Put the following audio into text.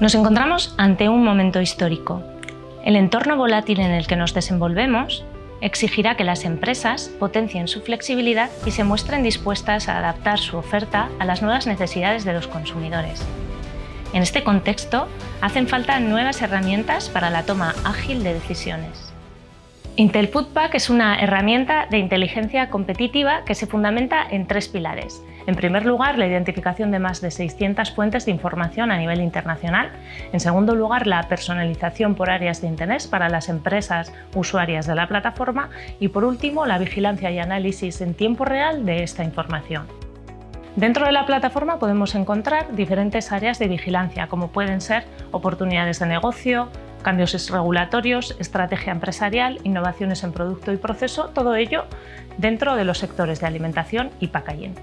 Nos encontramos ante un momento histórico. El entorno volátil en el que nos desenvolvemos exigirá que las empresas potencien su flexibilidad y se muestren dispuestas a adaptar su oferta a las nuevas necesidades de los consumidores. En este contexto, hacen falta nuevas herramientas para la toma ágil de decisiones. Intel Foodpack es una herramienta de inteligencia competitiva que se fundamenta en tres pilares. En primer lugar, la identificación de más de 600 fuentes de información a nivel internacional. En segundo lugar, la personalización por áreas de interés para las empresas usuarias de la plataforma. Y por último, la vigilancia y análisis en tiempo real de esta información. Dentro de la plataforma podemos encontrar diferentes áreas de vigilancia, como pueden ser oportunidades de negocio, cambios regulatorios, estrategia empresarial, innovaciones en producto y proceso, todo ello dentro de los sectores de alimentación y packaging.